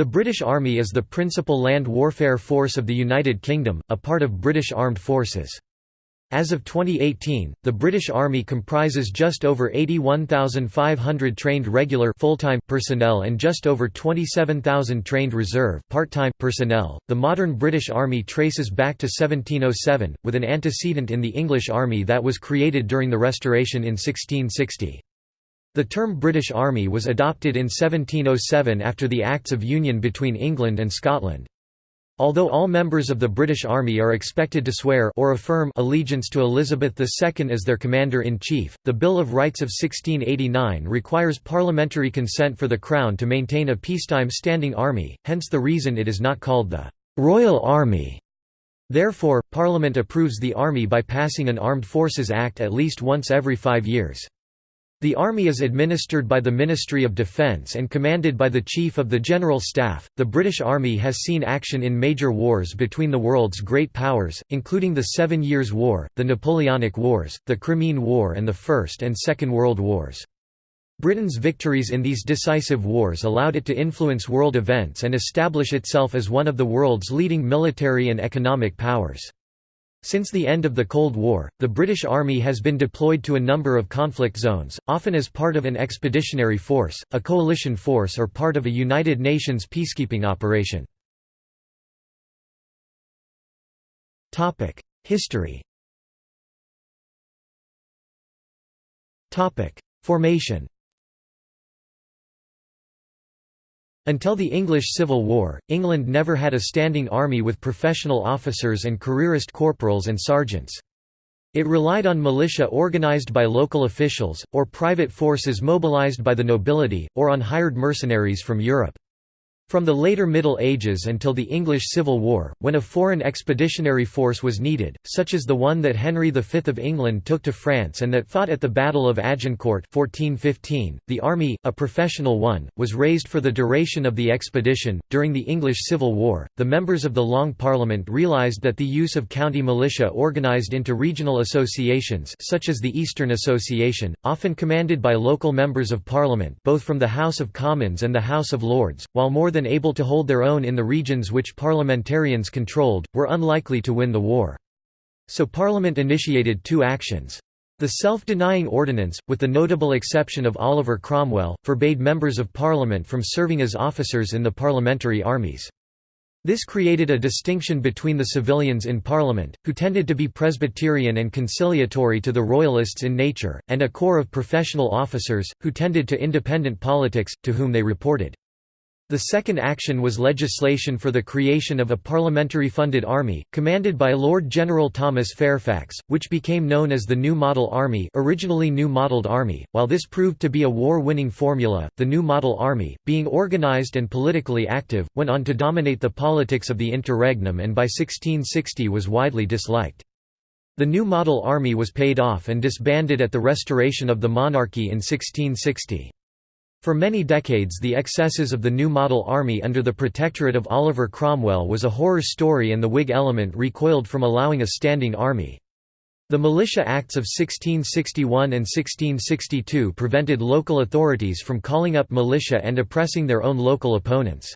The British Army is the principal land warfare force of the United Kingdom, a part of British Armed Forces. As of 2018, the British Army comprises just over 81,500 trained regular full-time personnel and just over 27,000 trained reserve part-time personnel. The modern British Army traces back to 1707, with an antecedent in the English Army that was created during the Restoration in 1660. The term British Army was adopted in 1707 after the Acts of Union between England and Scotland. Although all members of the British Army are expected to swear or affirm allegiance to Elizabeth II as their Commander-in-Chief, the Bill of Rights of 1689 requires parliamentary consent for the Crown to maintain a peacetime standing army, hence the reason it is not called the «Royal Army». Therefore, Parliament approves the Army by passing an Armed Forces Act at least once every five years. The Army is administered by the Ministry of Defence and commanded by the Chief of the General Staff. The British Army has seen action in major wars between the world's great powers, including the Seven Years' War, the Napoleonic Wars, the Crimean War, and the First and Second World Wars. Britain's victories in these decisive wars allowed it to influence world events and establish itself as one of the world's leading military and economic powers. Since the end of the Cold War, the British Army has been deployed to a number of conflict zones, often as part of an expeditionary force, a coalition force or part of a United Nations peacekeeping operation. History Formation Until the English Civil War, England never had a standing army with professional officers and careerist corporals and sergeants. It relied on militia organised by local officials, or private forces mobilised by the nobility, or on hired mercenaries from Europe. From the later Middle Ages until the English Civil War, when a foreign expeditionary force was needed, such as the one that Henry V of England took to France and that fought at the Battle of Agincourt 1415, the army, a professional one, was raised for the duration of the expedition. During the English Civil War, the members of the Long Parliament realised that the use of county militia organised into regional associations such as the Eastern Association, often commanded by local members of Parliament both from the House of Commons and the House of Lords, while more than than able to hold their own in the regions which parliamentarians controlled, were unlikely to win the war. So Parliament initiated two actions. The self-denying ordinance, with the notable exception of Oliver Cromwell, forbade members of Parliament from serving as officers in the parliamentary armies. This created a distinction between the civilians in Parliament, who tended to be Presbyterian and conciliatory to the Royalists in nature, and a corps of professional officers, who tended to independent politics, to whom they reported. The second action was legislation for the creation of a parliamentary-funded army, commanded by Lord General Thomas Fairfax, which became known as the New Model Army originally New Modelled Army. While this proved to be a war-winning formula, the New Model Army, being organised and politically active, went on to dominate the politics of the interregnum and by 1660 was widely disliked. The New Model Army was paid off and disbanded at the restoration of the monarchy in 1660. For many decades the excesses of the New Model Army under the protectorate of Oliver Cromwell was a horror story and the Whig element recoiled from allowing a standing army. The Militia Acts of 1661 and 1662 prevented local authorities from calling up militia and oppressing their own local opponents.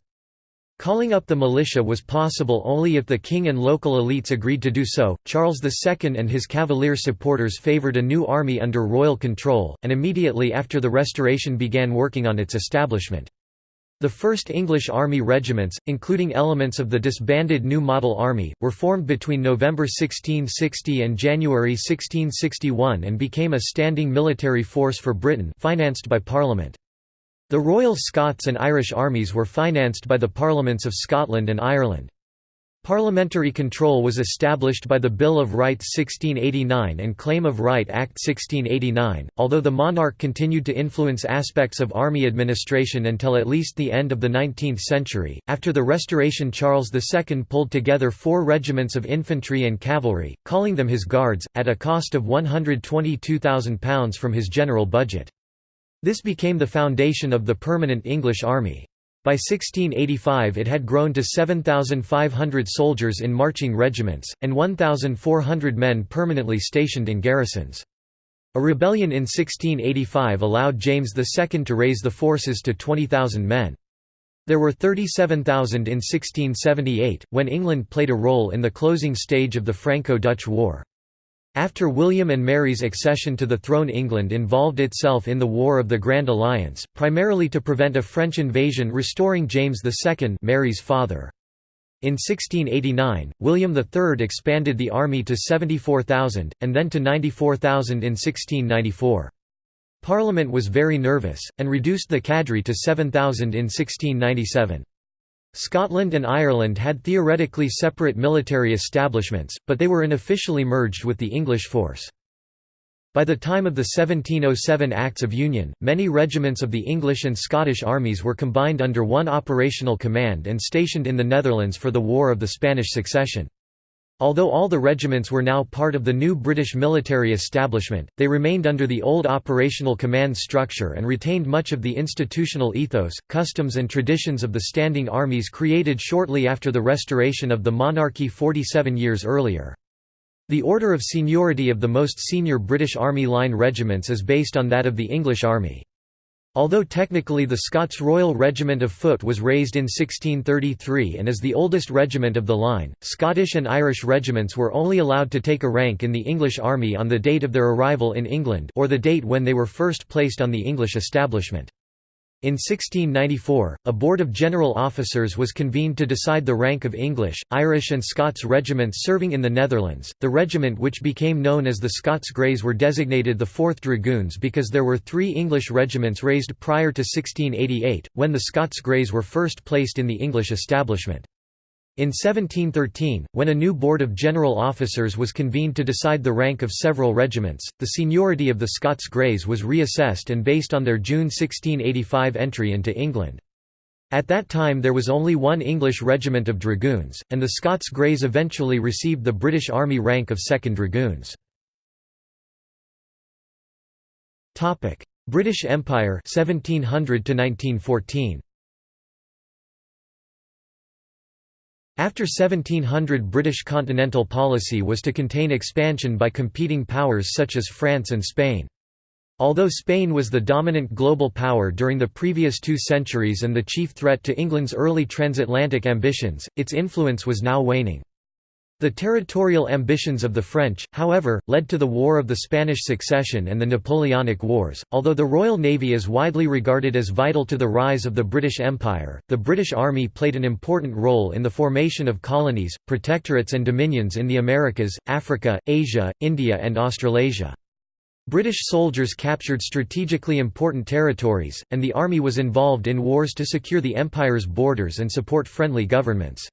Calling up the militia was possible only if the king and local elites agreed to do so. Charles II and his Cavalier supporters favoured a new army under royal control, and immediately after the Restoration began working on its establishment. The first English army regiments, including elements of the disbanded New Model Army, were formed between November 1660 and January 1661 and became a standing military force for Britain financed by Parliament. The Royal Scots and Irish armies were financed by the Parliaments of Scotland and Ireland. Parliamentary control was established by the Bill of Rights 1689 and Claim of Right Act 1689, although the monarch continued to influence aspects of army administration until at least the end of the 19th century. After the Restoration, Charles II pulled together four regiments of infantry and cavalry, calling them his Guards, at a cost of £122,000 from his general budget. This became the foundation of the permanent English army. By 1685 it had grown to 7,500 soldiers in marching regiments, and 1,400 men permanently stationed in garrisons. A rebellion in 1685 allowed James II to raise the forces to 20,000 men. There were 37,000 in 1678, when England played a role in the closing stage of the Franco-Dutch War. After William and Mary's accession to the throne England involved itself in the War of the Grand Alliance, primarily to prevent a French invasion restoring James II Mary's father. In 1689, William III expanded the army to 74,000, and then to 94,000 in 1694. Parliament was very nervous, and reduced the cadre to 7,000 in 1697. Scotland and Ireland had theoretically separate military establishments, but they were unofficially merged with the English force. By the time of the 1707 Acts of Union, many regiments of the English and Scottish armies were combined under one operational command and stationed in the Netherlands for the War of the Spanish Succession. Although all the regiments were now part of the new British military establishment, they remained under the old operational command structure and retained much of the institutional ethos, customs and traditions of the standing armies created shortly after the restoration of the monarchy 47 years earlier. The order of seniority of the most senior British Army Line regiments is based on that of the English Army. Although technically the Scots Royal Regiment of Foot was raised in 1633 and is the oldest regiment of the line, Scottish and Irish regiments were only allowed to take a rank in the English Army on the date of their arrival in England or the date when they were first placed on the English establishment. In 1694, a board of general officers was convened to decide the rank of English, Irish, and Scots regiments serving in the Netherlands. The regiment which became known as the Scots Greys were designated the 4th Dragoons because there were three English regiments raised prior to 1688, when the Scots Greys were first placed in the English establishment. In 1713, when a new board of general officers was convened to decide the rank of several regiments, the seniority of the Scots Greys was reassessed and based on their June 1685 entry into England. At that time there was only one English regiment of dragoons, and the Scots Greys eventually received the British Army rank of 2nd Dragoons. British Empire 1700 to 1914 After 1700 British continental policy was to contain expansion by competing powers such as France and Spain. Although Spain was the dominant global power during the previous two centuries and the chief threat to England's early transatlantic ambitions, its influence was now waning. The territorial ambitions of the French, however, led to the War of the Spanish Succession and the Napoleonic Wars. Although the Royal Navy is widely regarded as vital to the rise of the British Empire, the British Army played an important role in the formation of colonies, protectorates, and dominions in the Americas, Africa, Asia, India, and Australasia. British soldiers captured strategically important territories, and the army was involved in wars to secure the empire's borders and support friendly governments.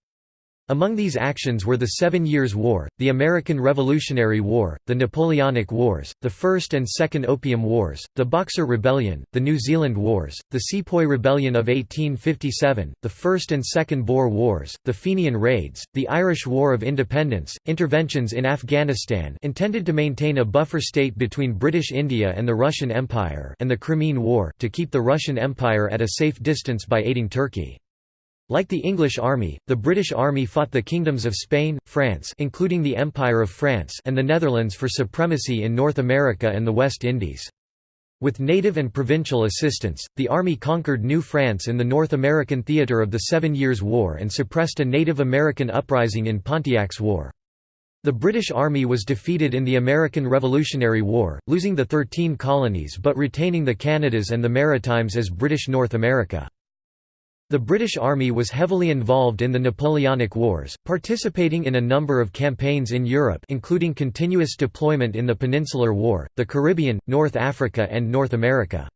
Among these actions were the Seven Years' War, the American Revolutionary War, the Napoleonic Wars, the First and Second Opium Wars, the Boxer Rebellion, the New Zealand Wars, the Sepoy Rebellion of 1857, the First and Second Boer Wars, the Fenian Raids, the Irish War of Independence, interventions in Afghanistan intended to maintain a buffer state between British India and the Russian Empire and the Crimean War to keep the Russian Empire at a safe distance by aiding Turkey. Like the English army, the British army fought the kingdoms of Spain, France including the Empire of France and the Netherlands for supremacy in North America and the West Indies. With native and provincial assistance, the army conquered New France in the North American theatre of the Seven Years' War and suppressed a Native American uprising in Pontiac's War. The British Army was defeated in the American Revolutionary War, losing the Thirteen Colonies but retaining the Canadas and the Maritimes as British North America. The British Army was heavily involved in the Napoleonic Wars, participating in a number of campaigns in Europe including continuous deployment in the Peninsular War, the Caribbean, North Africa and North America.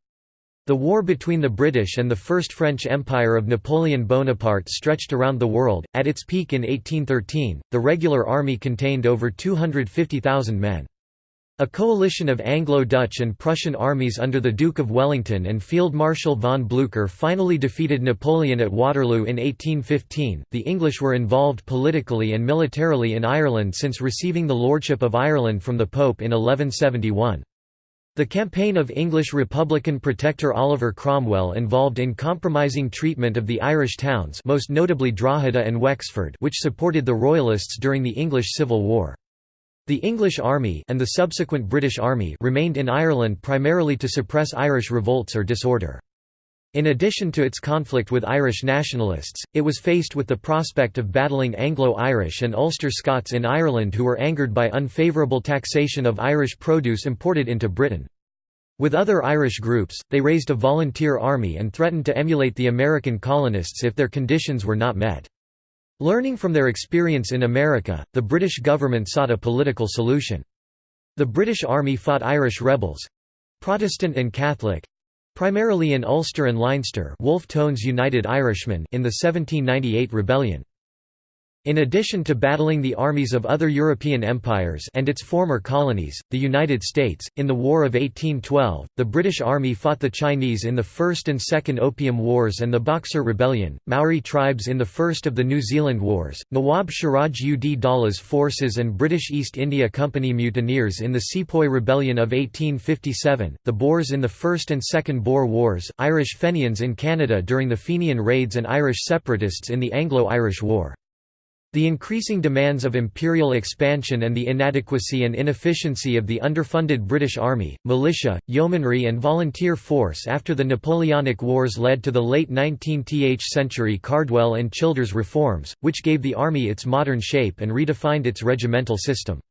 The war between the British and the First French Empire of Napoleon Bonaparte stretched around the world. At its peak in 1813, the regular army contained over 250,000 men. A coalition of Anglo-Dutch and Prussian armies under the Duke of Wellington and Field Marshal von Blücher finally defeated Napoleon at Waterloo in 1815. The English were involved politically and militarily in Ireland since receiving the lordship of Ireland from the Pope in 1171. The campaign of English Republican protector Oliver Cromwell involved in compromising treatment of the Irish towns most notably Drogheda and Wexford which supported the Royalists during the English Civil War. The English Army and the subsequent British Army remained in Ireland primarily to suppress Irish revolts or disorder. In addition to its conflict with Irish nationalists, it was faced with the prospect of battling Anglo-Irish and Ulster Scots in Ireland who were angered by unfavourable taxation of Irish produce imported into Britain. With other Irish groups, they raised a volunteer army and threatened to emulate the American colonists if their conditions were not met. Learning from their experience in America, the British government sought a political solution. The British Army fought Irish rebels—Protestant and Catholic—primarily in Ulster and Leinster Wolfe Tone's United Irishmen in the 1798 rebellion. In addition to battling the armies of other European empires and its former colonies, the United States, in the War of 1812, the British Army fought the Chinese in the First and Second Opium Wars and the Boxer Rebellion, Maori tribes in the First of the New Zealand Wars, Nawab Siraj ud Daula's forces and British East India Company mutineers in the Sepoy Rebellion of 1857, the Boers in the First and Second Boer Wars, Irish Fenians in Canada during the Fenian raids and Irish separatists in the Anglo-Irish War. The increasing demands of imperial expansion and the inadequacy and inefficiency of the underfunded British Army, militia, yeomanry and volunteer force after the Napoleonic Wars led to the late 19th century Cardwell and Childers reforms, which gave the army its modern shape and redefined its regimental system.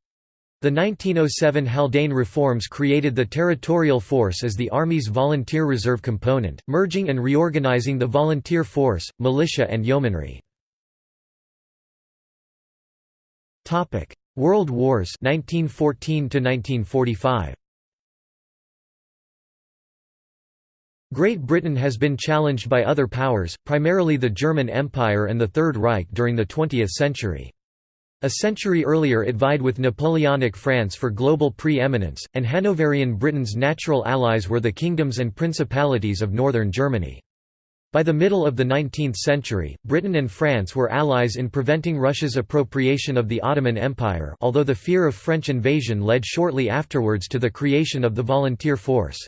The 1907 Haldane reforms created the Territorial Force as the Army's volunteer reserve component, merging and reorganizing the volunteer force, militia and yeomanry. Topic: World Wars 1914 to 1945. Great Britain has been challenged by other powers, primarily the German Empire and the Third Reich during the 20th century. A century earlier it vied with Napoleonic France for global pre-eminence, and Hanoverian Britain's natural allies were the kingdoms and principalities of northern Germany. By the middle of the 19th century, Britain and France were allies in preventing Russia's appropriation of the Ottoman Empire although the fear of French invasion led shortly afterwards to the creation of the volunteer force.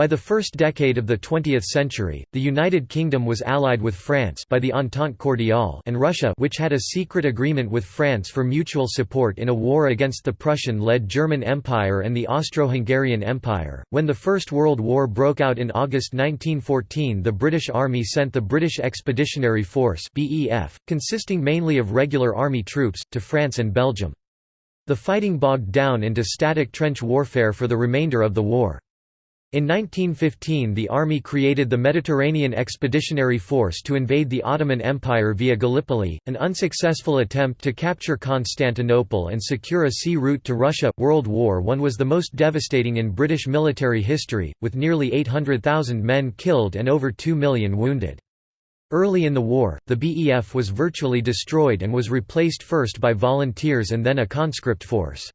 By the first decade of the 20th century, the United Kingdom was allied with France by the Entente Cordiale and Russia which had a secret agreement with France for mutual support in a war against the Prussian-led German Empire and the Austro-Hungarian Empire. When the First World War broke out in August 1914 the British Army sent the British Expeditionary Force BEF, consisting mainly of regular army troops, to France and Belgium. The fighting bogged down into static trench warfare for the remainder of the war. In 1915 the army created the Mediterranean Expeditionary Force to invade the Ottoman Empire via Gallipoli, an unsuccessful attempt to capture Constantinople and secure a sea route to Russia. World War I was the most devastating in British military history, with nearly 800,000 men killed and over 2 million wounded. Early in the war, the BEF was virtually destroyed and was replaced first by volunteers and then a conscript force.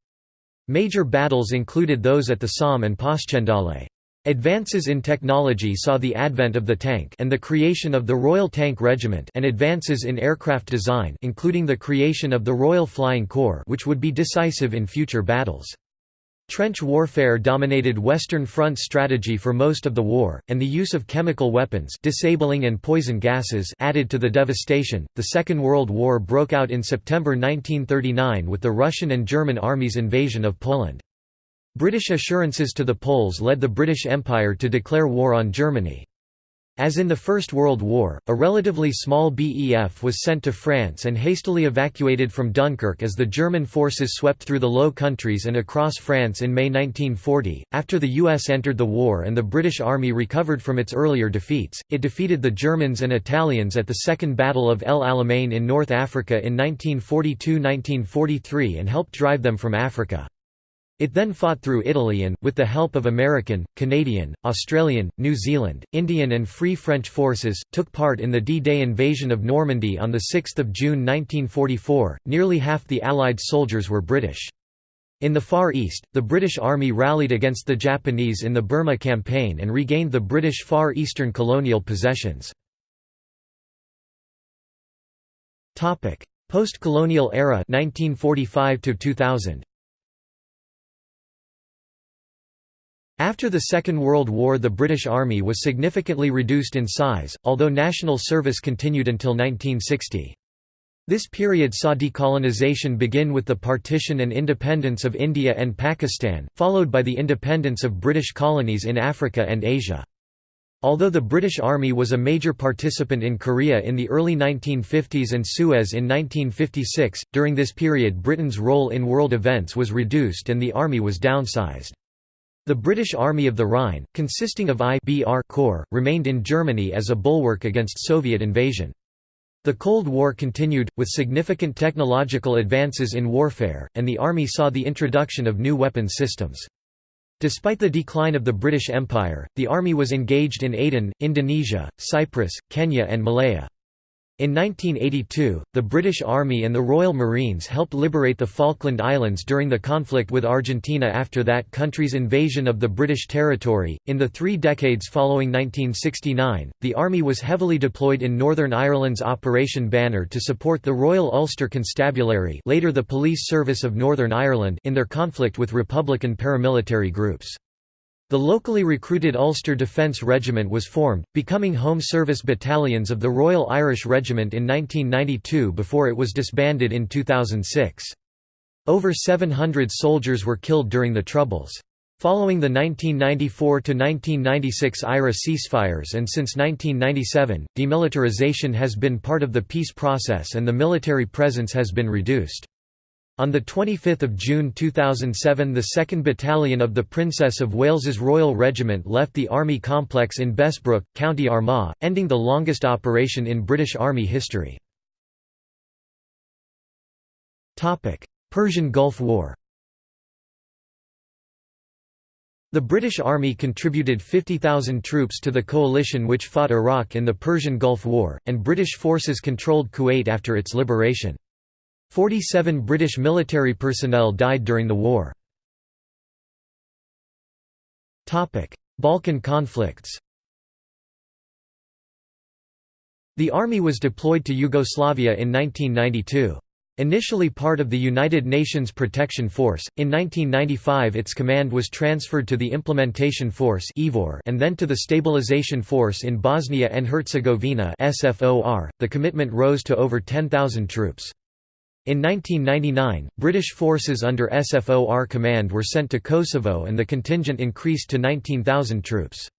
Major battles included those at the Somme and Passchendaele. Advances in technology saw the advent of the tank and the creation of the Royal Tank Regiment and advances in aircraft design including the creation of the Royal Flying Corps which would be decisive in future battles. Trench warfare dominated Western Front strategy for most of the war, and the use of chemical weapons disabling and poison gases added to the devastation. The Second World War broke out in September 1939 with the Russian and German armies' invasion of Poland. British assurances to the Poles led the British Empire to declare war on Germany. As in the First World War, a relatively small BEF was sent to France and hastily evacuated from Dunkirk as the German forces swept through the Low Countries and across France in May 1940. After the US entered the war and the British Army recovered from its earlier defeats, it defeated the Germans and Italians at the Second Battle of El Alamein in North Africa in 1942 1943 and helped drive them from Africa. It then fought through Italy and, with the help of American, Canadian, Australian, New Zealand, Indian and Free French forces, took part in the D-Day invasion of Normandy on 6 June 1944. Nearly half the Allied soldiers were British. In the Far East, the British Army rallied against the Japanese in the Burma Campaign and regained the British Far Eastern colonial possessions. Post-colonial era 1945 2000. After the Second World War the British Army was significantly reduced in size, although national service continued until 1960. This period saw decolonisation begin with the partition and independence of India and Pakistan, followed by the independence of British colonies in Africa and Asia. Although the British Army was a major participant in Korea in the early 1950s and Suez in 1956, during this period Britain's role in world events was reduced and the army was downsized. The British Army of the Rhine, consisting of IBR Corps, remained in Germany as a bulwark against Soviet invasion. The Cold War continued, with significant technological advances in warfare, and the Army saw the introduction of new weapons systems. Despite the decline of the British Empire, the army was engaged in Aden, Indonesia, Cyprus, Kenya and Malaya. In 1982, the British Army and the Royal Marines helped liberate the Falkland Islands during the conflict with Argentina after that country's invasion of the British territory. In the three decades following 1969, the Army was heavily deployed in Northern Ireland's Operation Banner to support the Royal Ulster Constabulary, later the Police Service of Northern Ireland, in their conflict with Republican paramilitary groups. The locally recruited Ulster Defence Regiment was formed, becoming home service battalions of the Royal Irish Regiment in 1992 before it was disbanded in 2006. Over 700 soldiers were killed during the Troubles. Following the 1994–1996 IRA ceasefires and since 1997, demilitarization has been part of the peace process and the military presence has been reduced. On 25 June 2007 the 2nd Battalion of the Princess of Wales's Royal Regiment left the Army complex in Bessbrook, County Armagh, ending the longest operation in British Army history. Persian Gulf War The British Army contributed 50,000 troops to the coalition which fought Iraq in the Persian Gulf War, and British forces controlled Kuwait after its liberation. Forty-seven British military personnel died during the war. Balkan conflicts The army was deployed to Yugoslavia in 1992. Initially part of the United Nations Protection Force, in 1995 its command was transferred to the Implementation Force and then to the Stabilization Force in Bosnia and Herzegovina .The commitment rose to over 10,000 troops. In 1999, British forces under SFOR command were sent to Kosovo and the contingent increased to 19,000 troops.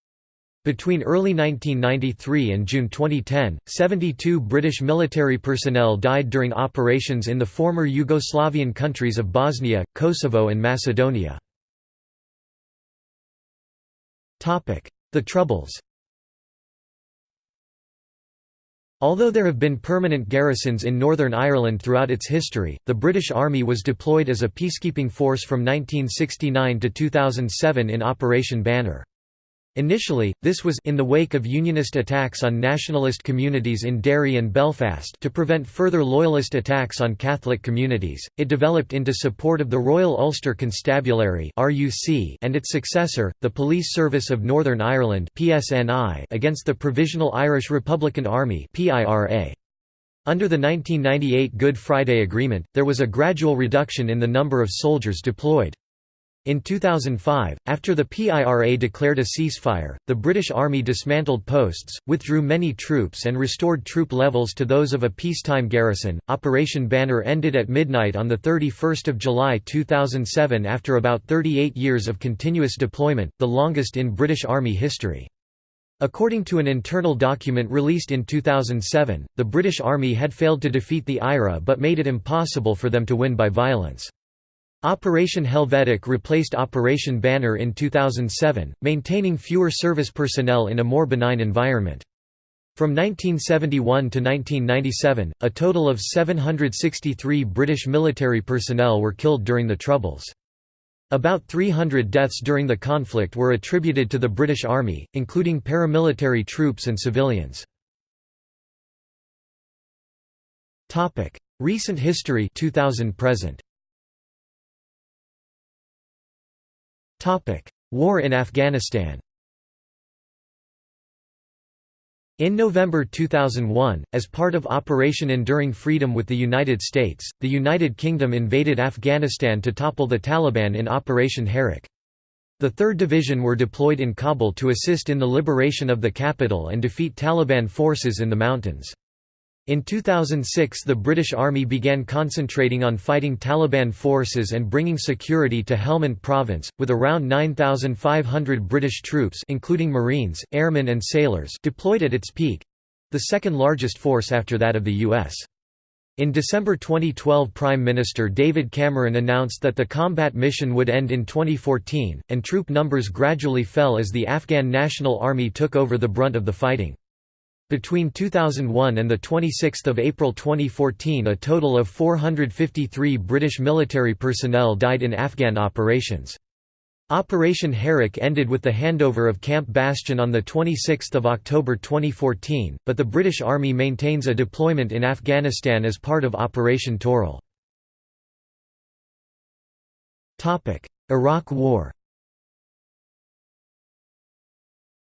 Between early 1993 and June 2010, 72 British military personnel died during operations in the former Yugoslavian countries of Bosnia, Kosovo and Macedonia. The Troubles Although there have been permanent garrisons in Northern Ireland throughout its history, the British Army was deployed as a peacekeeping force from 1969 to 2007 in Operation Banner. Initially, this was in the wake of Unionist attacks on nationalist communities in Derry and Belfast to prevent further Loyalist attacks on Catholic communities. It developed into support of the Royal Ulster Constabulary and its successor, the Police Service of Northern Ireland against the Provisional Irish Republican Army. Under the 1998 Good Friday Agreement, there was a gradual reduction in the number of soldiers deployed. In 2005, after the PIRA declared a ceasefire, the British Army dismantled posts, withdrew many troops, and restored troop levels to those of a peacetime garrison. Operation Banner ended at midnight on 31 July 2007 after about 38 years of continuous deployment, the longest in British Army history. According to an internal document released in 2007, the British Army had failed to defeat the IRA but made it impossible for them to win by violence. Operation Helvetic replaced Operation Banner in 2007, maintaining fewer service personnel in a more benign environment. From 1971 to 1997, a total of 763 British military personnel were killed during the Troubles. About 300 deaths during the conflict were attributed to the British Army, including paramilitary troops and civilians. Recent history 2000 present War in Afghanistan In November 2001, as part of Operation Enduring Freedom with the United States, the United Kingdom invaded Afghanistan to topple the Taliban in Operation Herrick. The 3rd Division were deployed in Kabul to assist in the liberation of the capital and defeat Taliban forces in the mountains. In 2006 the British Army began concentrating on fighting Taliban forces and bringing security to Helmand province, with around 9,500 British troops including Marines, airmen and sailors deployed at its peak—the second largest force after that of the US. In December 2012 Prime Minister David Cameron announced that the combat mission would end in 2014, and troop numbers gradually fell as the Afghan National Army took over the brunt of the fighting. Between 2001 and 26 April 2014 a total of 453 British military personnel died in Afghan operations. Operation Herrick ended with the handover of Camp Bastion on 26 October 2014, but the British Army maintains a deployment in Afghanistan as part of Operation Toral. Iraq War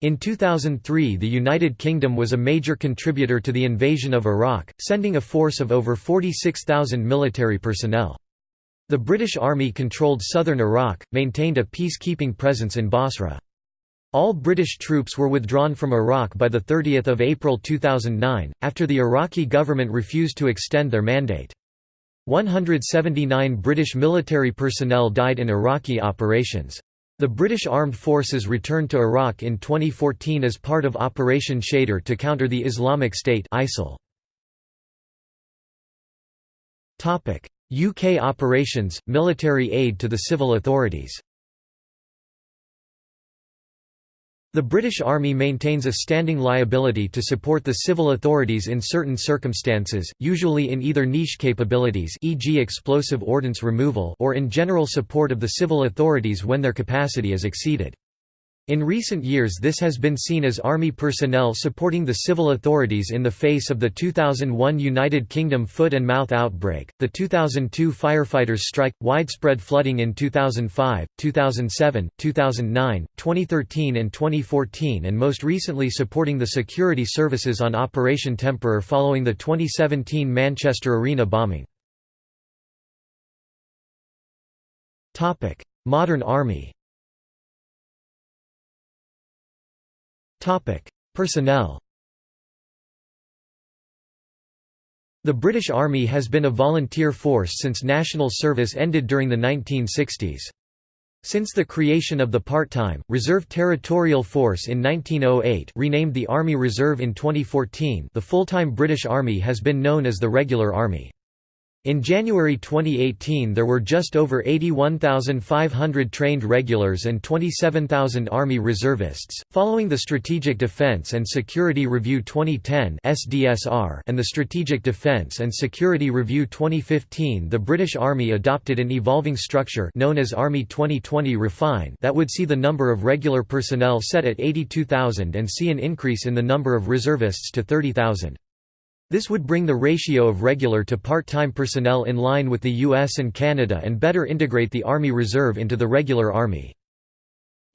In 2003 the United Kingdom was a major contributor to the invasion of Iraq, sending a force of over 46,000 military personnel. The British Army controlled southern Iraq, maintained a peacekeeping presence in Basra. All British troops were withdrawn from Iraq by 30 April 2009, after the Iraqi government refused to extend their mandate. 179 British military personnel died in Iraqi operations. The British Armed Forces returned to Iraq in 2014 as part of Operation Shader to counter the Islamic State ISIL. UK operations, military aid to the civil authorities The British Army maintains a standing liability to support the civil authorities in certain circumstances, usually in either niche capabilities e.g. explosive ordnance removal or in general support of the civil authorities when their capacity is exceeded. In recent years this has been seen as Army personnel supporting the civil authorities in the face of the 2001 United Kingdom foot and mouth outbreak, the 2002 firefighters strike, widespread flooding in 2005, 2007, 2009, 2013 and 2014 and most recently supporting the security services on Operation Temperer following the 2017 Manchester Arena bombing. Modern Army Topic: Personnel. The British Army has been a volunteer force since national service ended during the 1960s. Since the creation of the part-time, Reserve Territorial Force in 1908 renamed the Army Reserve in 2014 the full-time British Army has been known as the Regular Army. In January 2018 there were just over 81,500 trained regulars and 27,000 Army reservists. Following the Strategic Defense and Security Review 2010 (SDSR) and the Strategic Defense and Security Review 2015, the British Army adopted an evolving structure known as Army 2020 Refine that would see the number of regular personnel set at 82,000 and see an increase in the number of reservists to 30,000. This would bring the ratio of regular to part-time personnel in line with the US and Canada and better integrate the Army Reserve into the regular Army.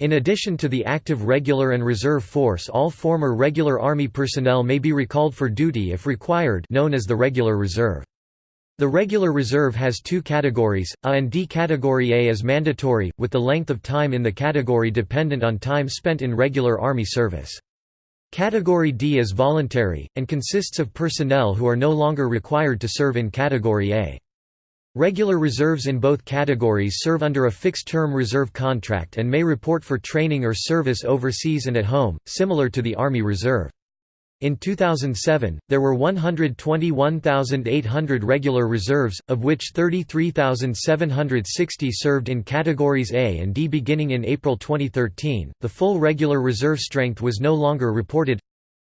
In addition to the active regular and reserve force all former regular Army personnel may be recalled for duty if required known as the Regular Reserve. The Regular Reserve has two categories, A and D. Category A is mandatory, with the length of time in the category dependent on time spent in regular Army service. Category D is voluntary, and consists of personnel who are no longer required to serve in Category A. Regular reserves in both categories serve under a fixed-term reserve contract and may report for training or service overseas and at home, similar to the Army Reserve. In 2007, there were 121,800 regular reserves, of which 33,760 served in categories A and D. Beginning in April 2013, the full regular reserve strength was no longer reported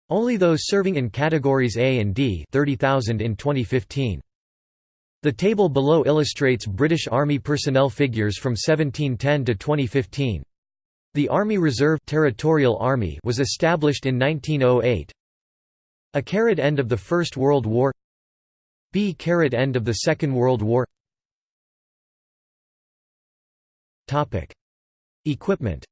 only those serving in categories A and D 30,000 in 2015. The table below illustrates British Army personnel figures from 1710 to 2015. The Army Reserve Territorial Army was established in 1908, a caret end of the First World War. B caret end of the Second World War. Topic. Equipment.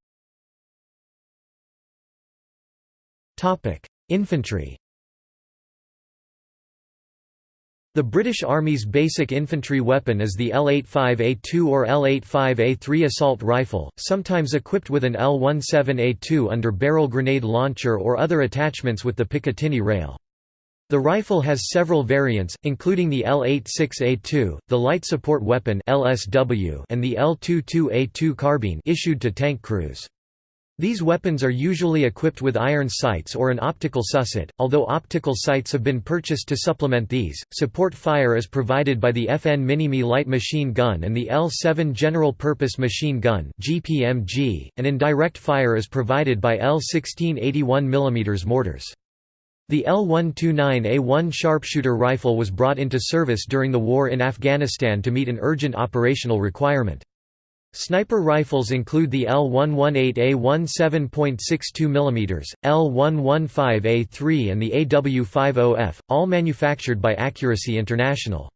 Topic. Infantry The British Army's basic infantry weapon is the L-85A2 or L-85A3 assault rifle, sometimes equipped with an L-17A2 under barrel grenade launcher or other attachments with the Picatinny rail. The rifle has several variants, including the L86A2, the Light Support Weapon (LSW), and the L22A2 carbine issued to tank crews. These weapons are usually equipped with iron sights or an optical SUSAT, although optical sights have been purchased to supplement these. Support fire is provided by the FN Minimi light machine gun and the L7 general purpose machine gun (GPMG), and indirect fire is provided by L16 81 mm mortars. The L129A1 sharpshooter rifle was brought into service during the war in Afghanistan to meet an urgent operational requirement. Sniper rifles include the L118A1 7.62 mm, L115A3 and the AW50F, all manufactured by Accuracy International.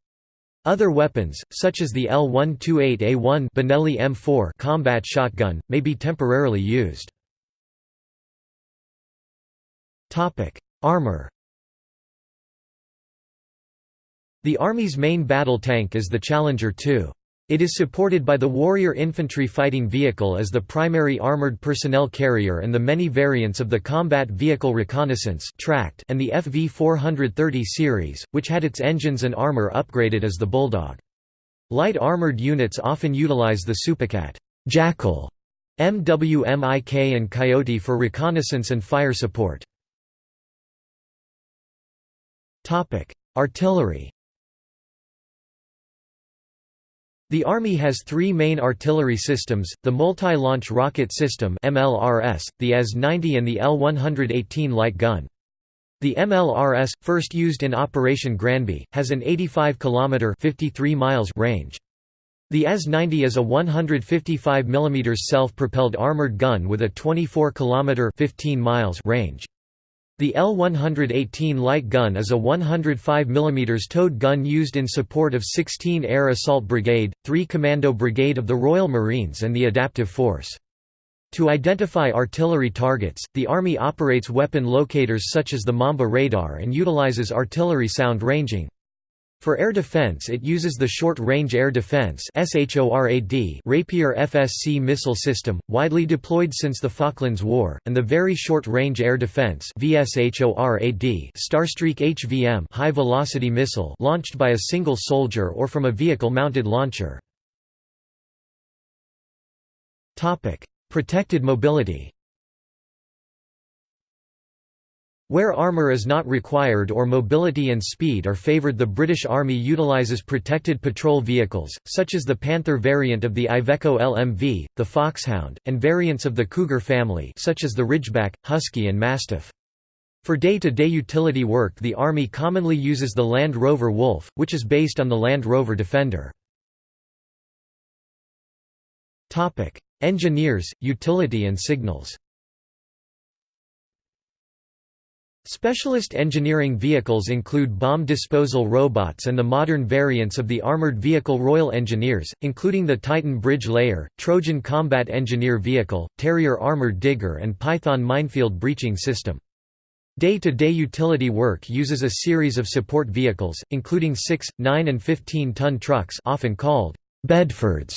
Other weapons, such as the L128A1 Benelli M4 combat shotgun, may be temporarily used. Armor The Army's main battle tank is the Challenger 2. It is supported by the Warrior infantry fighting vehicle as the primary armored personnel carrier and the many variants of the Combat Vehicle Reconnaissance and the FV-430 series, which had its engines and armor upgraded as the Bulldog. Light armored units often utilize the Supacat Jackal, MWMIK and Coyote for reconnaissance and fire support. Artillery The Army has three main artillery systems, the Multi-Launch Rocket System MLRS, the AS-90 and the L-118 light gun. The MLRS, first used in Operation Granby, has an 85 km 53 miles range. The AS-90 is a 155 mm self-propelled armored gun with a 24 km 15 miles range. The L-118 light gun is a 105 mm towed gun used in support of 16 Air Assault Brigade, 3 Commando Brigade of the Royal Marines and the Adaptive Force. To identify artillery targets, the Army operates weapon locators such as the Mamba radar and utilizes artillery sound ranging. For air defense it uses the Short-Range Air Defense Rapier FSC missile system, widely deployed since the Falklands War, and the Very Short-Range Air Defense Starstreak HVM high-velocity missile launched by a single soldier or from a vehicle-mounted launcher. Protected mobility Where armour is not required or mobility and speed are favoured the British Army utilises protected patrol vehicles, such as the Panther variant of the Iveco LMV, the Foxhound, and variants of the Cougar family such as the Ridgeback, Husky and Mastiff. For day-to-day -day utility work the Army commonly uses the Land Rover Wolf, which is based on the Land Rover Defender. Engineers, utility and signals Specialist engineering vehicles include bomb disposal robots and the modern variants of the armored vehicle Royal Engineers, including the Titan Bridge Layer, Trojan Combat Engineer Vehicle, Terrier Armored Digger and Python Minefield Breaching System. Day-to-day -day utility work uses a series of support vehicles, including 6, 9 and 15-ton trucks often called Bedfords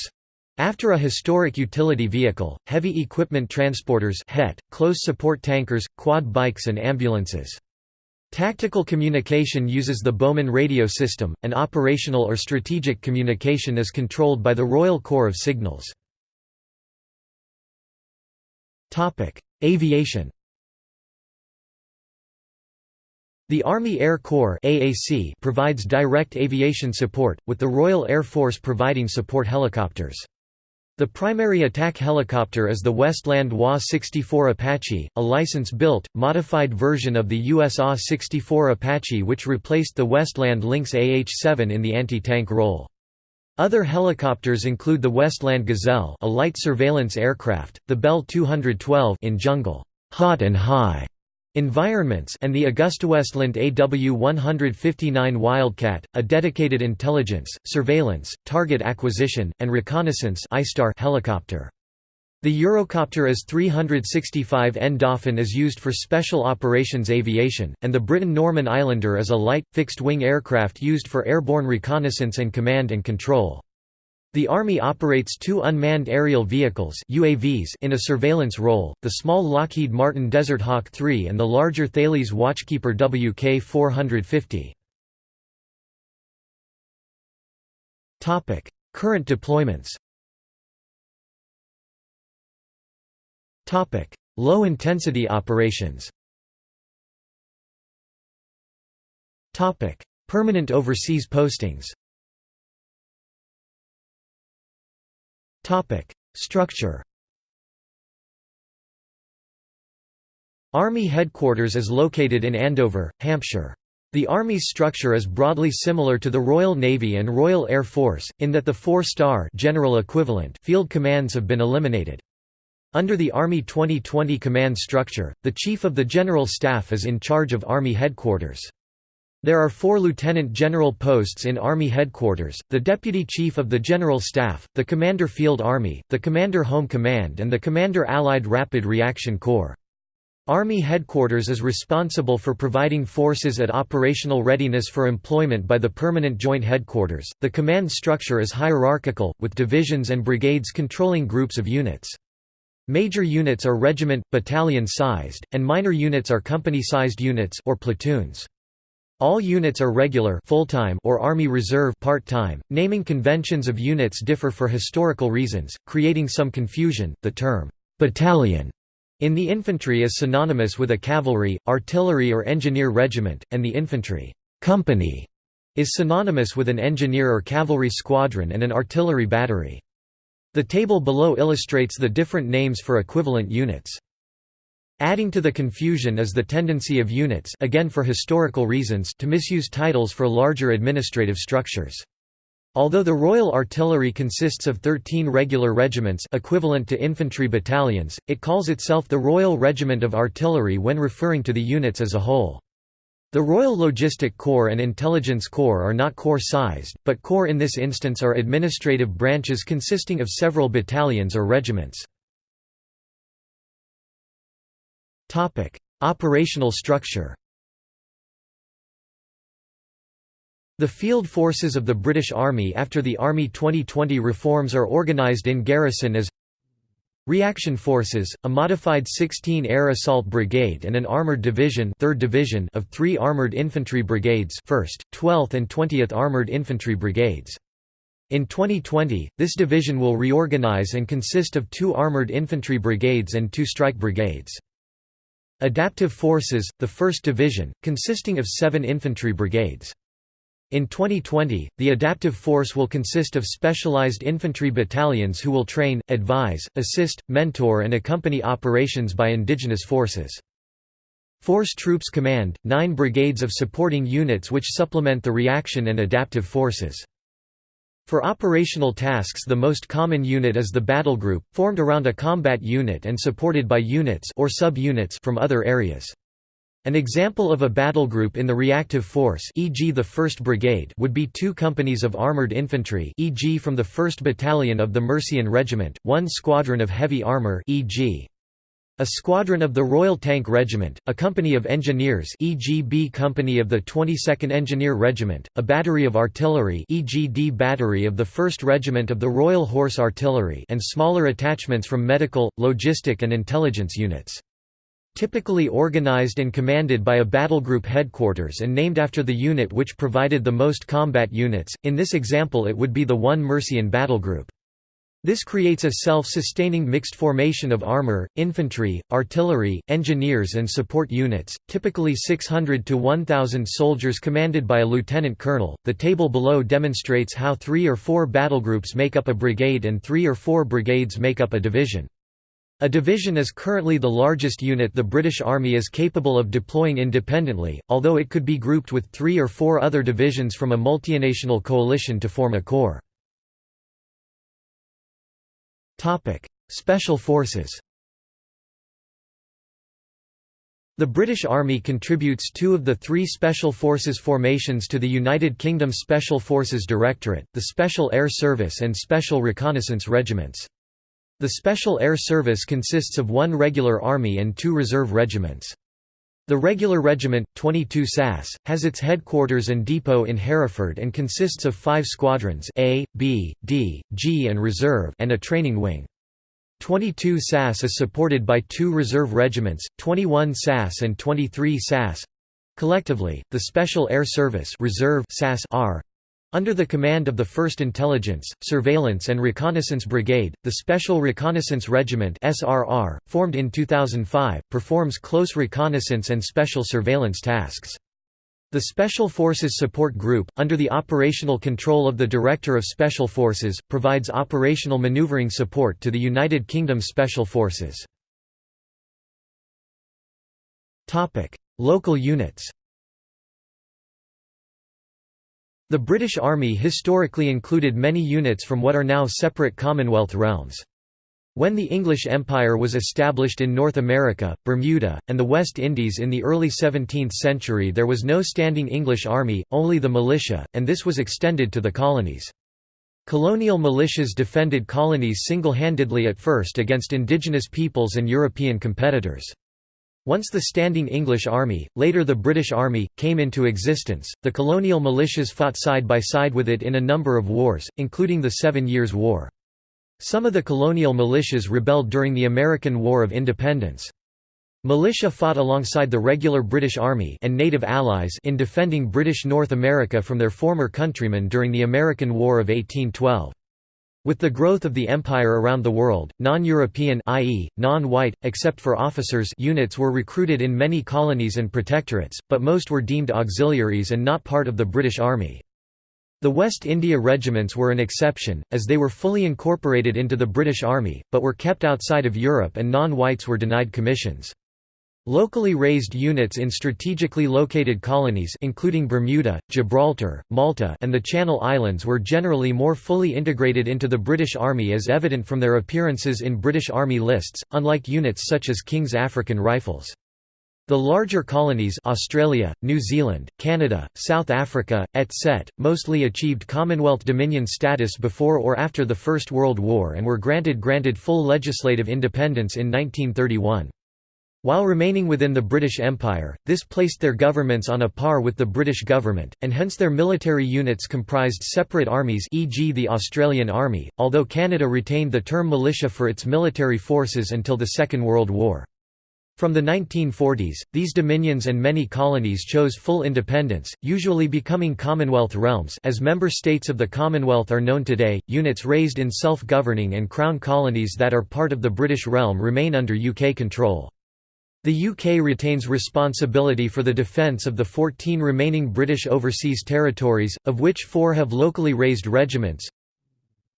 after a historic utility vehicle, heavy equipment transporters HET, close support tankers, quad bikes and ambulances. Tactical communication uses the Bowman radio system, and operational or strategic communication is controlled by the Royal Corps of Signals. Aviation The Army Air Corps provides direct aviation support, with the Royal Air Force providing support helicopters. The primary attack helicopter is the Westland WA-64 Apache, a license-built, modified version of the US AH-64 Apache which replaced the Westland Lynx AH-7 in the anti-tank role. Other helicopters include the Westland Gazelle a light surveillance aircraft, the Bell 212 in jungle, hot and high Environments and the AgustaWestland AW-159 Wildcat, a dedicated intelligence, surveillance, target acquisition, and reconnaissance helicopter. The Eurocopter AS-365N Dauphin is used for special operations aviation, and the Britten-Norman Islander is a light, fixed-wing aircraft used for airborne reconnaissance and command and control. The Army operates two unmanned aerial vehicles UAVs in a surveillance role, the small Lockheed Martin Desert Hawk 3 and the larger Thales Watchkeeper WK-450. Current deployments. Low-intensity operations. Permanent overseas postings Structure Army headquarters is located in Andover, Hampshire. The Army's structure is broadly similar to the Royal Navy and Royal Air Force, in that the four-star general equivalent field commands have been eliminated. Under the Army 2020 command structure, the Chief of the General Staff is in charge of Army headquarters. There are four lieutenant general posts in Army headquarters, the Deputy Chief of the General Staff, the Commander Field Army, the Commander Home Command and the Commander Allied Rapid Reaction Corps. Army headquarters is responsible for providing forces at operational readiness for employment by the Permanent Joint Headquarters. The command structure is hierarchical, with divisions and brigades controlling groups of units. Major units are regiment, battalion sized, and minor units are company sized units or platoons. All units are regular full-time or Army Reserve part-time. Naming conventions of units differ for historical reasons, creating some confusion. The term battalion in the infantry is synonymous with a cavalry, artillery or engineer regiment, and the infantry company is synonymous with an engineer or cavalry squadron and an artillery battery. The table below illustrates the different names for equivalent units. Adding to the confusion is the tendency of units again for historical reasons to misuse titles for larger administrative structures. Although the Royal Artillery consists of 13 regular regiments equivalent to infantry battalions, it calls itself the Royal Regiment of Artillery when referring to the units as a whole. The Royal Logistic Corps and Intelligence Corps are not corps-sized, but corps in this instance are administrative branches consisting of several battalions or regiments. Topic: Operational structure. The field forces of the British Army after the Army 2020 reforms are organised in garrison as Reaction Forces, a modified 16 Air Assault Brigade and an armoured division, 3rd division of 3 armoured infantry brigades 1st, 12th and 20th Armoured Infantry Brigades. In 2020, this division will reorganise and consist of 2 armoured infantry brigades and 2 strike brigades. Adaptive Forces, the 1st Division, consisting of seven infantry brigades. In 2020, the adaptive force will consist of specialized infantry battalions who will train, advise, assist, mentor and accompany operations by indigenous forces. Force Troops Command, nine brigades of supporting units which supplement the reaction and adaptive forces. For operational tasks the most common unit is the battle group, formed around a combat unit and supported by units or sub-units from other areas. An example of a battle group in the reactive force e.g. the 1st Brigade would be two companies of armoured infantry e.g. from the 1st Battalion of the Mercian Regiment, one squadron of heavy armour e.g. A squadron of the Royal Tank Regiment, a company of engineers e.g. B Company of the 22nd Engineer Regiment, a battery of artillery e.g. D Battery of the 1st Regiment of the Royal Horse Artillery and smaller attachments from medical, logistic and intelligence units. Typically organized and commanded by a battlegroup headquarters and named after the unit which provided the most combat units, in this example it would be the 1 Mercian Battlegroup. This creates a self-sustaining mixed formation of armor, infantry, artillery, engineers and support units, typically 600 to 1000 soldiers commanded by a lieutenant colonel. The table below demonstrates how 3 or 4 battlegroups make up a brigade and 3 or 4 brigades make up a division. A division is currently the largest unit the British Army is capable of deploying independently, although it could be grouped with 3 or 4 other divisions from a multinational coalition to form a corps. Special Forces The British Army contributes two of the three Special Forces formations to the United Kingdom Special Forces Directorate, the Special Air Service and Special Reconnaissance Regiments. The Special Air Service consists of one regular army and two reserve regiments. The regular regiment, 22 SAS, has its headquarters and depot in Hereford and consists of five squadrons A, B, D, G and Reserve and a training wing. 22 SAS is supported by two reserve regiments, 21 SAS and 23 SAS. Collectively, the Special Air Service Reserve SAS under the command of the 1st Intelligence, Surveillance and Reconnaissance Brigade, the Special Reconnaissance Regiment SRR, formed in 2005, performs close reconnaissance and special surveillance tasks. The Special Forces Support Group, under the operational control of the Director of Special Forces, provides operational maneuvering support to the United Kingdom Special Forces. Local units The British Army historically included many units from what are now separate Commonwealth realms. When the English Empire was established in North America, Bermuda, and the West Indies in the early 17th century there was no standing English army, only the militia, and this was extended to the colonies. Colonial militias defended colonies single-handedly at first against indigenous peoples and European competitors. Once the Standing English Army, later the British Army, came into existence, the colonial militias fought side by side with it in a number of wars, including the Seven Years' War. Some of the colonial militias rebelled during the American War of Independence. Militia fought alongside the regular British Army and native allies in defending British North America from their former countrymen during the American War of 1812. With the growth of the empire around the world, non-European i.e., non-white, except for officers units were recruited in many colonies and protectorates, but most were deemed auxiliaries and not part of the British Army. The West India regiments were an exception, as they were fully incorporated into the British Army, but were kept outside of Europe and non-whites were denied commissions. Locally raised units in strategically located colonies including Bermuda, Gibraltar, Malta and the Channel Islands were generally more fully integrated into the British Army as evident from their appearances in British Army lists, unlike units such as King's African Rifles. The larger colonies Australia, New Zealand, Canada, South Africa, etc., mostly achieved Commonwealth Dominion status before or after the First World War and were granted granted full legislative independence in 1931. While remaining within the British Empire, this placed their governments on a par with the British government, and hence their military units comprised separate armies e.g. the Australian Army, although Canada retained the term militia for its military forces until the Second World War. From the 1940s, these dominions and many colonies chose full independence, usually becoming Commonwealth realms as member states of the Commonwealth are known today. Units raised in self-governing and crown colonies that are part of the British realm remain under UK control. The UK retains responsibility for the defence of the 14 remaining British overseas territories, of which four have locally raised regiments.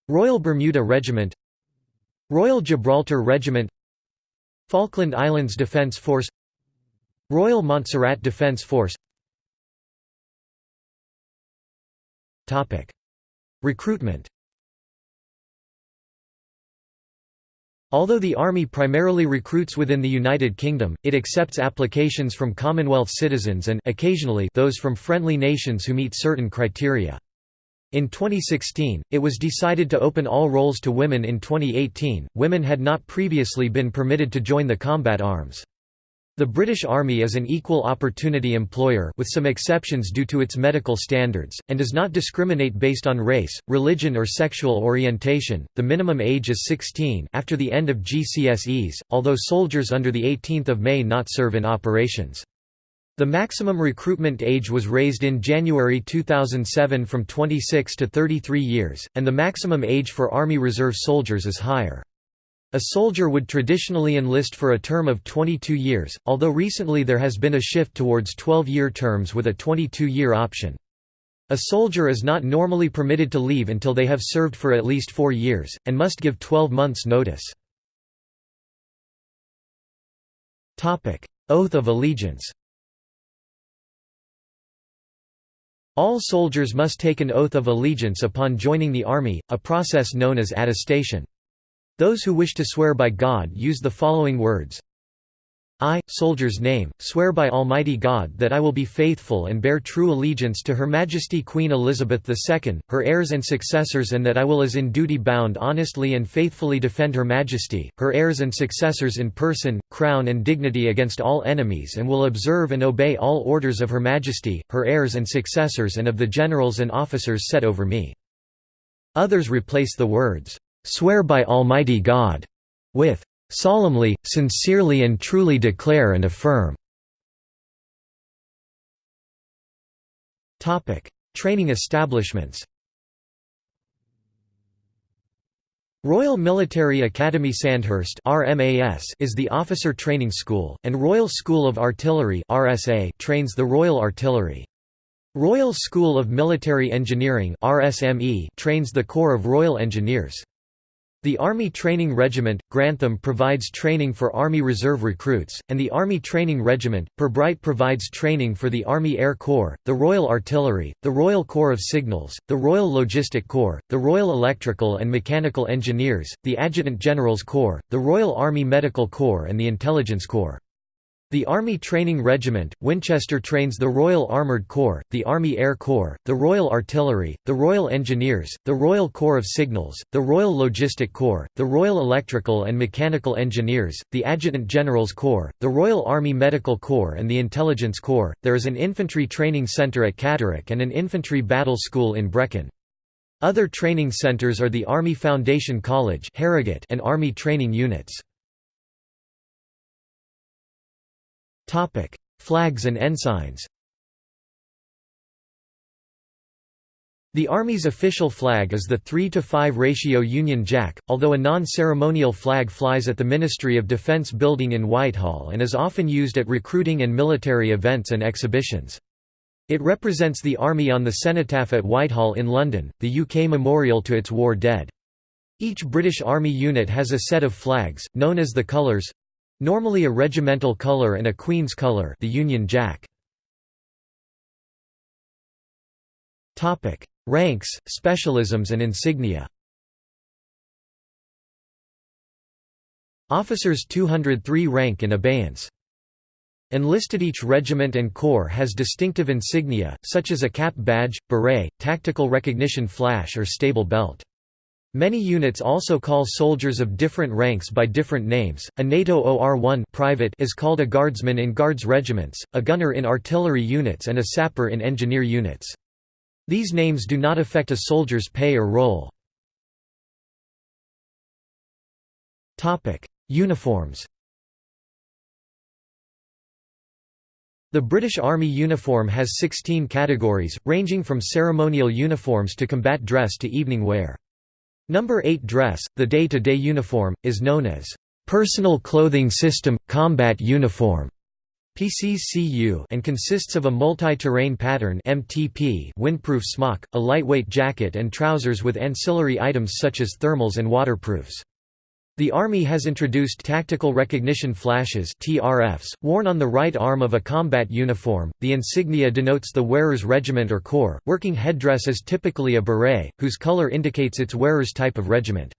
Royal Bermuda Regiment Royal Gibraltar Regiment Falkland Islands Defence Force Royal Montserrat Defence Force. Recruitment Although the Army primarily recruits within the United Kingdom, it accepts applications from Commonwealth citizens and occasionally those from friendly nations who meet certain criteria. In 2016, it was decided to open all roles to women in 2018. Women had not previously been permitted to join the combat arms. The British Army is an equal opportunity employer with some exceptions due to its medical standards, and does not discriminate based on race, religion or sexual orientation. The minimum age is 16 after the end of GCSEs, although soldiers under the 18th of May not serve in operations. The maximum recruitment age was raised in January 2007 from 26 to 33 years, and the maximum age for Army Reserve soldiers is higher. A soldier would traditionally enlist for a term of 22 years, although recently there has been a shift towards 12-year terms with a 22-year option. A soldier is not normally permitted to leave until they have served for at least four years, and must give 12 months' notice. Oath of allegiance All soldiers must take an oath of allegiance upon joining the army, a process known as attestation. Those who wish to swear by God use the following words I, soldier's name, swear by Almighty God that I will be faithful and bear true allegiance to Her Majesty Queen Elizabeth II, her heirs and successors and that I will as in duty bound honestly and faithfully defend Her Majesty, her heirs and successors in person, crown and dignity against all enemies and will observe and obey all orders of Her Majesty, her heirs and successors and of the generals and officers set over me." Others replace the words, "'Swear by Almighty God' with solemnly, sincerely and truly declare and affirm." Training establishments Royal Military Academy Sandhurst is the officer training school, and Royal School of Artillery trains the Royal Artillery. Royal School of Military Engineering trains the Corps of Royal Engineers. The Army Training Regiment, Grantham provides training for Army Reserve recruits, and the Army Training Regiment, Pirbright provides training for the Army Air Corps, the Royal Artillery, the Royal Corps of Signals, the Royal Logistic Corps, the Royal Electrical and Mechanical Engineers, the Adjutant General's Corps, the Royal Army Medical Corps and the Intelligence Corps. The Army Training Regiment, Winchester trains the Royal Armoured Corps, the Army Air Corps, the Royal Artillery, the Royal Engineers, the Royal Corps of Signals, the Royal Logistic Corps, the Royal Electrical and Mechanical Engineers, the Adjutant General's Corps, the Royal Army Medical Corps and the Intelligence Corps. There is an infantry training centre at Catterick and an infantry battle school in Brecon. Other training centres are the Army Foundation College and Army Training Units. Topic: Flags and ensigns. The Army's official flag is the 3 to 5 ratio Union Jack, although a non-ceremonial flag flies at the Ministry of Defence building in Whitehall and is often used at recruiting and military events and exhibitions. It represents the Army on the cenotaph at Whitehall in London, the UK memorial to its war dead. Each British Army unit has a set of flags, known as the Colours, Normally a regimental color and a Queen's color the Union Jack. Ranks, specialisms and insignia Officers 203 rank in abeyance. Enlisted Each regiment and corps has distinctive insignia, such as a cap badge, beret, tactical recognition flash or stable belt. Many units also call soldiers of different ranks by different names. A NATO OR-1 private is called a guardsman in guards regiments, a gunner in artillery units and a sapper in engineer units. These names do not affect a soldier's pay or role. Topic: Uniforms. The British Army uniform has 16 categories, ranging from ceremonial uniforms to combat dress to evening wear. Number 8 dress, the day-to-day -day uniform, is known as Personal Clothing System – Combat Uniform PCCU and consists of a multi-terrain pattern MTP windproof smock, a lightweight jacket and trousers with ancillary items such as thermals and waterproofs. The Army has introduced tactical recognition flashes (TRFs) worn on the right arm of a combat uniform. The insignia denotes the wearer's regiment or corps. Working headdress is typically a beret, whose color indicates its wearer's type of regiment.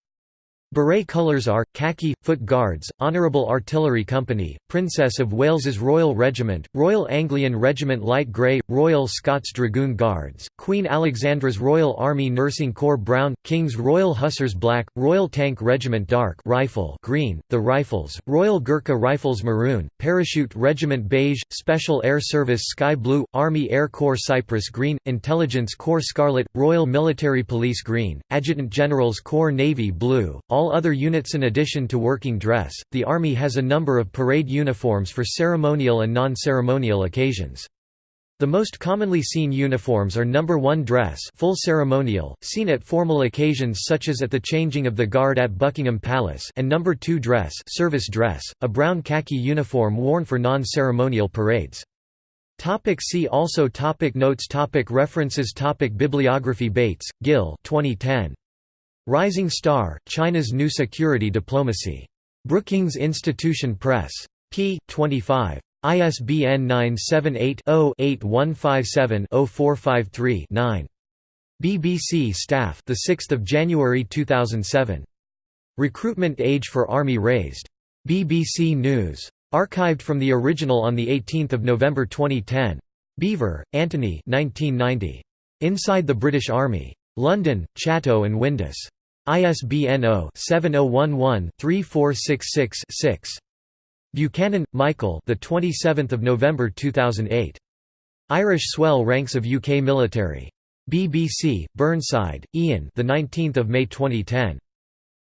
Beret colours are, khaki, foot guards, Honourable Artillery Company, Princess of Wales's Royal Regiment, Royal Anglian Regiment Light Grey, Royal Scots Dragoon Guards, Queen Alexandra's Royal Army Nursing Corps Brown, King's Royal Hussars Black, Royal Tank Regiment Dark Rifle Green, the Rifles, Royal Gurkha Rifles Maroon, Parachute Regiment Beige, Special Air Service Sky Blue, Army Air Corps Cypress Green, Intelligence Corps Scarlet, Royal Military Police Green, Adjutant General's Corps Navy Blue, all all other units in addition to working dress, the Army has a number of parade uniforms for ceremonial and non-ceremonial occasions. The most commonly seen uniforms are number 1 dress full ceremonial, seen at formal occasions such as at the changing of the guard at Buckingham Palace and number 2 dress service dress, a brown khaki uniform worn for non-ceremonial parades. Topic see also topic Notes topic References topic Bibliography Bates, Gill 2010. Rising Star, China's New Security Diplomacy. Brookings Institution Press. p. 25. ISBN 978-0-8157-0453-9. BBC Staff the 6th of January 2007. Recruitment age for Army raised. BBC News. Archived from the original on 18 November 2010. Beevor Anthony 1990. Inside the British Army. London, Chatto and Windus. ISBN 0-7011-3466-6. Buchanan, Michael the 27th of November 2008. Irish swell ranks of UK military. BBC, Burnside, Ian the 19th of May 2010.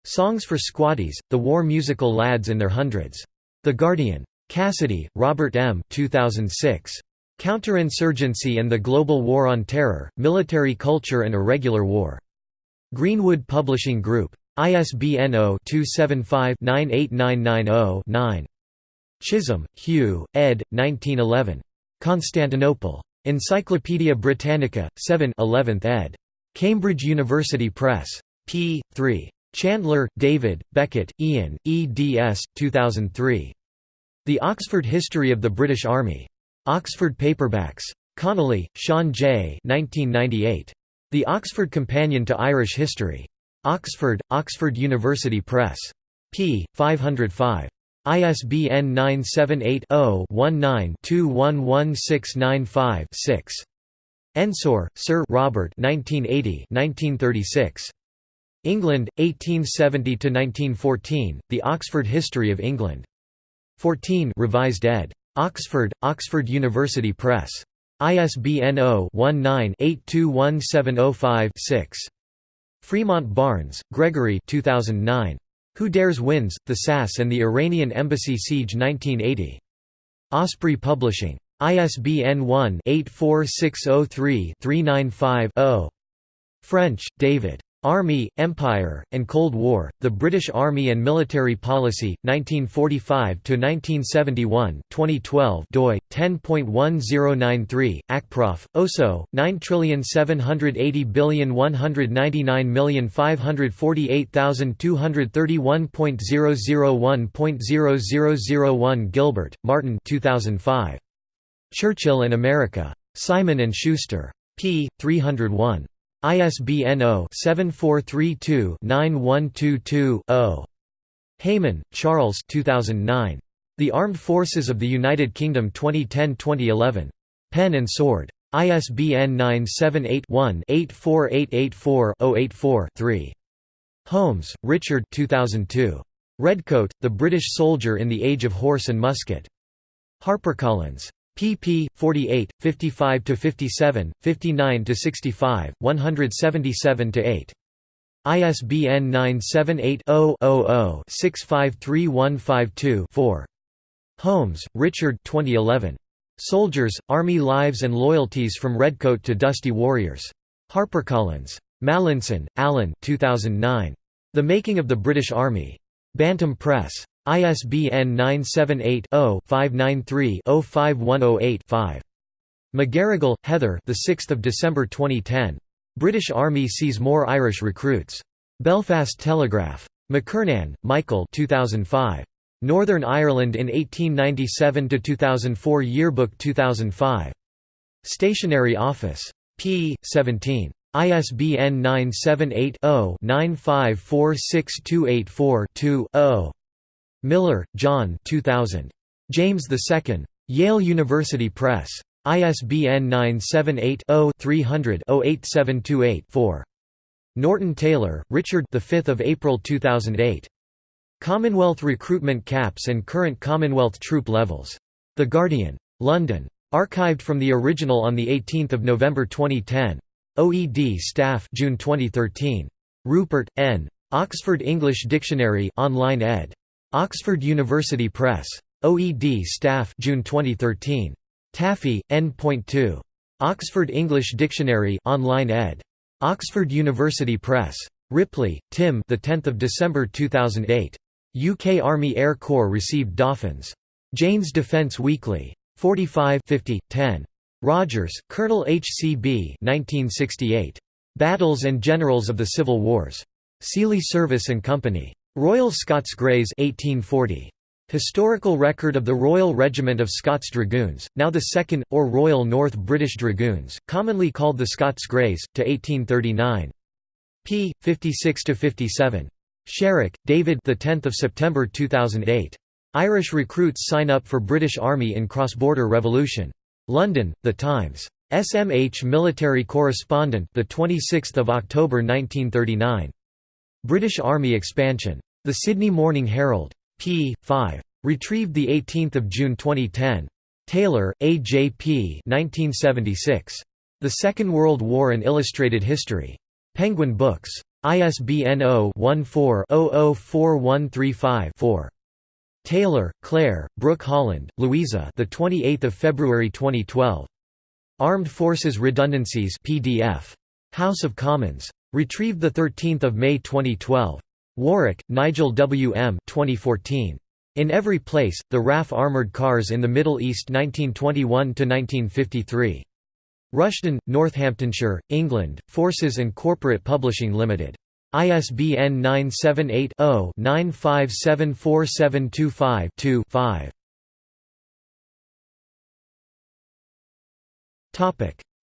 Songs for Squaddies, the war musical Lads in Their Hundreds. The Guardian. Cassidy, Robert M. 2006. Counterinsurgency and the Global War on Terror, Military Culture and Irregular War. Greenwood Publishing Group. ISBN 0-275-98990-9. Chisholm, Hugh, ed. 1911. Constantinople. Encyclopædia Britannica, 7 11th ed. Cambridge University Press. p. 3. Chandler, David, Beckett, Ian, eds. 2003. The Oxford History of the British Army. Oxford Paperbacks. Connolly, Sean J. 1998. The Oxford Companion to Irish History. Oxford, Oxford University Press. p. 505. ISBN 978-0-19-211695-6. Ensor, Sir Robert 1980 1936. England, 1870–1914, The Oxford History of England. 14 revised ed. Oxford, Oxford University Press. ISBN 0-19-821705-6. Fremont Barnes, Gregory 2009. Who Dares Wins, The SAS and the Iranian Embassy Siege 1980. Osprey Publishing. ISBN 1-84603-395-0. French, David. Army, Empire, and Cold War, The British Army and Military Policy, 1945–1971 2012 doi, 10.1093, ACPROF, OSO, 9780199548231.001.0001 Gilbert, Martin 2005. Churchill and America. Simon & Schuster. p. 301. ISBN 0-7432-9122-0. Hayman, Charles 2009. The Armed Forces of the United Kingdom 2010–2011. Pen and Sword. ISBN 978-1-84884-084-3. Holmes, Richard 2002. Redcoat, The British Soldier in the Age of Horse and Musket. HarperCollins pp. 48, 55 to 57, 59 to 65, 177–8. ISBN 978-0-00-653152-4. Holmes, Richard 2011. Soldiers, Army Lives and Loyalties from Redcoat to Dusty Warriors. HarperCollins. Mallinson, Alan 2009. The Making of the British Army. Bantam Press. ISBN 978-0-593-05108-5. McGarrigle, Heather the 6th of December 2010. British Army sees more Irish recruits. Belfast Telegraph. McKernan, Michael 2005. Northern Ireland in 1897–2004 Yearbook 2005. Stationery Office. p. 17. ISBN 978 0 9546284 2 0. Miller, John 2000. James II. Yale University Press. ISBN 978-0-300-08728-4. Norton Taylor, Richard the 5th of April 2008. Commonwealth recruitment caps and current Commonwealth troop levels. The Guardian. London. Archived from the original on 18 November 2010. OED Staff June 2013. Rupert, N. Oxford English Dictionary online ed. Oxford University Press. OED Staff June 2013. Taffy, N.2. Oxford English Dictionary online ed. Oxford University Press. Ripley, Tim the 10th of December 2008. UK Army Air Corps received Dauphins. Jane's Defence Weekly. 45 50, 10. Rogers, Colonel H. C. B. 1968. Battles and Generals of the Civil Wars. Seeley Service and Company. Royal Scots Greys 1840. Historical record of the Royal Regiment of Scots Dragoons, now the 2nd, or Royal North British Dragoons, commonly called the Scots Greys, to 1839. p. 56–57. Sharrock, David the 10th of September 2008. Irish recruits sign up for British Army in cross-border revolution. London, The Times. SMH military correspondent the 26th of October 1939. British Army expansion. The Sydney Morning Herald. p. 5. Retrieved 18 June 2010. Taylor, A. J. P. 1976. The Second World War and Illustrated History. Penguin Books. ISBN 0-14-004135-4. Taylor, Claire, Brooke Holland, Louisa the 28th of February 2012. Armed Forces Redundancies PDF. House of Commons. Retrieved 13 May 2012. Warwick, Nigel W. M. 2014. In Every Place, The RAF Armoured Cars in the Middle East 1921–1953. Rushden, Northamptonshire, England, Forces and Corporate Publishing Limited. ISBN 978 0 9574725 2 5.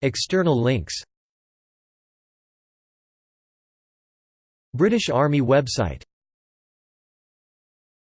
External links British Army website